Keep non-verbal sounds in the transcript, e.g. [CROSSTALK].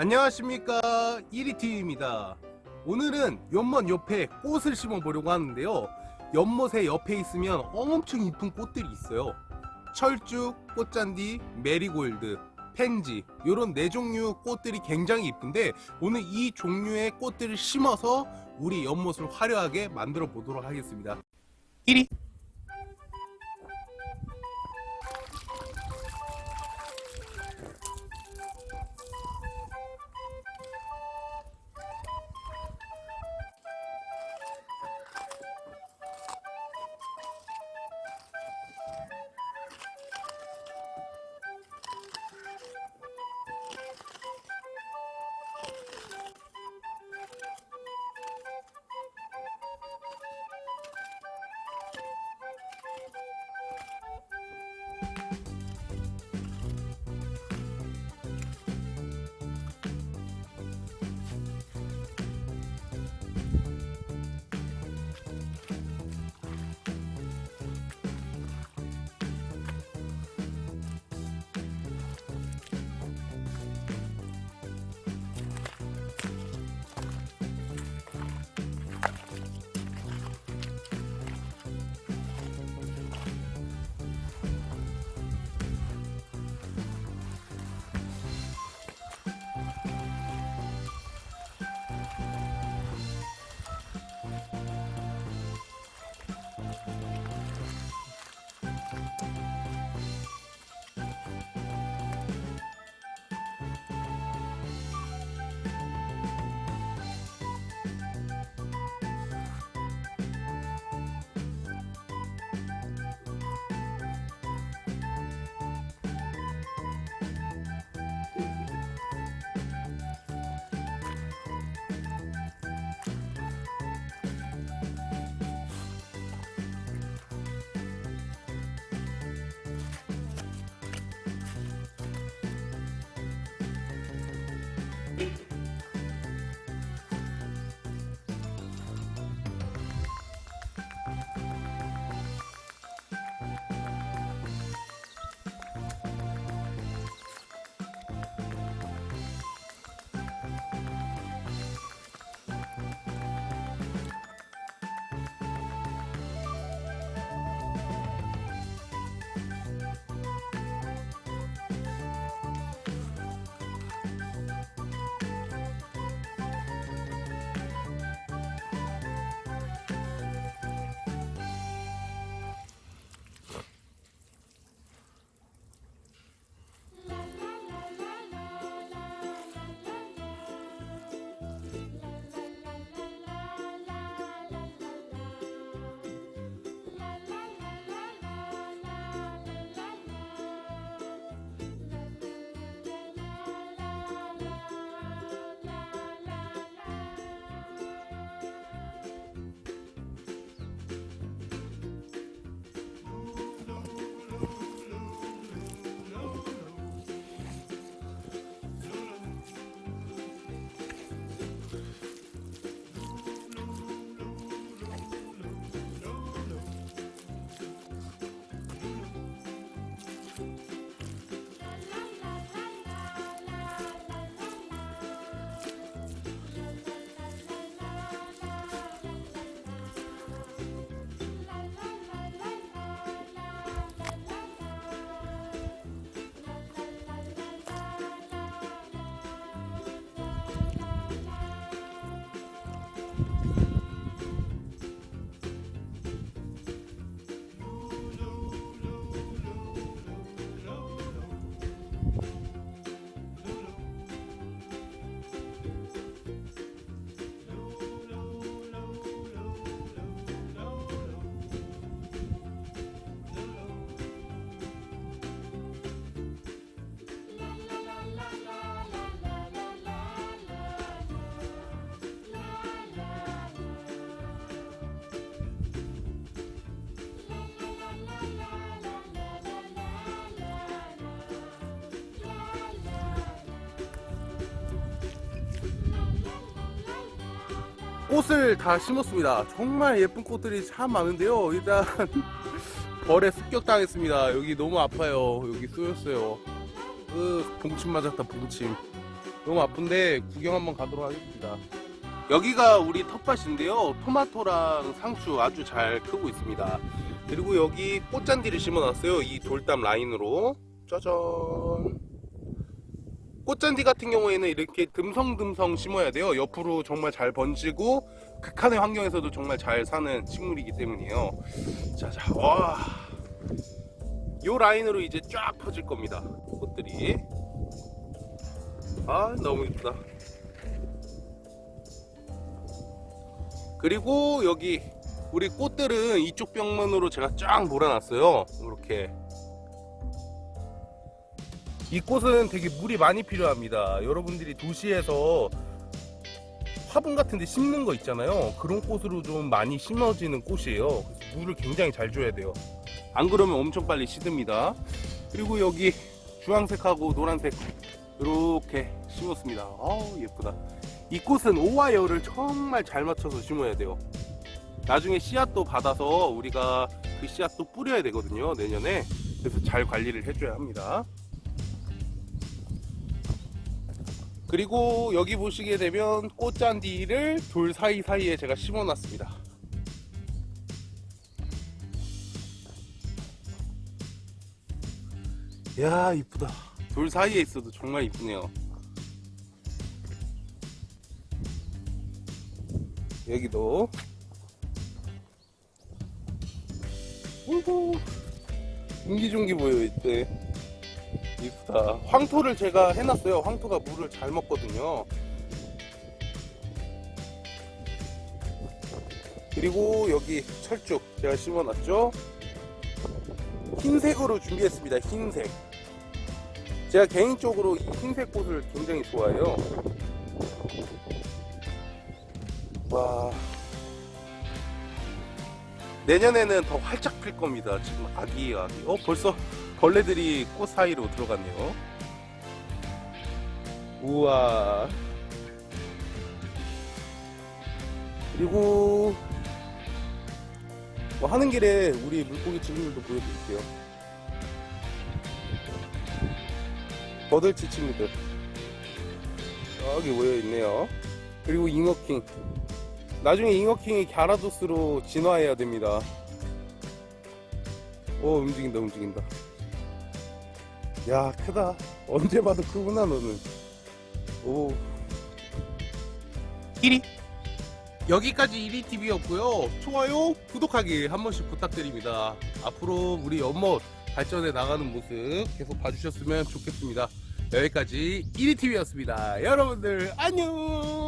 안녕하십니까. 1위TV입니다. 오늘은 연못 옆에 꽃을 심어 보려고 하는데요. 연못의 옆에 있으면 엄청 이쁜 꽃들이 있어요. 철쭉, 꽃잔디, 메리골드, 팬지 이런 네 종류 꽃들이 굉장히 이쁜데 오늘 이 종류의 꽃들을 심어서 우리 연못을 화려하게 만들어 보도록 하겠습니다. 1위 꽃을 다 심었습니다 정말 예쁜 꽃들이 참 많은데요 일단 [LAUGHS] 벌에 습격당했습니다 여기 너무 아파요 여기 쏘였어요 으 봉침 맞았다 봉침 너무 아픈데 구경 한번 가도록 하겠습니다. 여기가 우리 텃밭인데요. 토마토랑 상추 아주 잘 크고 있습니다. 그리고 여기 꽃잔디를 심어놨어요. 이 돌담 라인으로. 짜잔. 꽃잔디 같은 경우에는 이렇게 듬성듬성 심어야 돼요. 옆으로 정말 잘 번지고 극한의 환경에서도 정말 잘 사는 식물이기 때문이에요. 자자, 와. 요 라인으로 이제 쫙 퍼질 겁니다. 꽃들이. 아, 너무 이쁘다. 그리고 여기 우리 꽃들은 이쪽 벽면으로 제가 쫙 몰아놨어요. 이렇게. 이 꽃은 되게 물이 많이 필요합니다. 여러분들이 도시에서 화분 같은 데 심는 거 있잖아요. 그런 꽃으로 좀 많이 심어지는 꽃이에요. 그래서 물을 굉장히 잘 줘야 돼요. 안 그러면 엄청 빨리 시듭니다. 그리고 여기 주황색하고 노란색 이렇게 심었습니다. 아우 예쁘다. 이 꽃은 오와이어를 정말 잘 맞춰서 심어야 돼요. 나중에 씨앗도 받아서 우리가 그 씨앗도 뿌려야 되거든요. 내년에. 그래서 잘 관리를 해줘야 합니다. 그리고 여기 보시게 되면 꽃잔디를 돌 사이사이에 제가 심어놨습니다. 야 이쁘다. 돌 사이에 있어도 정말 이쁘네요. 여기도 오호 옹기종기 보여 이때 이쁘다. 황토를 제가 해놨어요. 황토가 물을 잘 먹거든요. 그리고 여기 철쭉 제가 심어놨죠? 흰색으로 준비했습니다. 흰색. 제가 개인적으로 이 흰색 꽃을 굉장히 좋아해요. 와. 내년에는 더 활짝 필 겁니다. 지금 아기 아기. 어 벌써 벌레들이 꽃 사이로 들어갔네요. 우와. 그리고 뭐 하는 길에 우리 물고기 친구들도 보여드릴게요. 버들치 친구들. 여기 모여있네요. 그리고 잉어킹. 나중에 잉어킹이 갸라도스로 진화해야 됩니다. 오 움직인다 움직인다 야 크다. 언제 봐도 크구나 너는. 오. 1위? 여기까지 1위 TV였고요. 좋아요 구독하기 한 번씩 부탁드립니다. 앞으로 우리 연못 발전해 나가는 모습 계속 봐주셨으면 좋겠습니다. 여기까지 1위 TV였습니다. 여러분들 안녕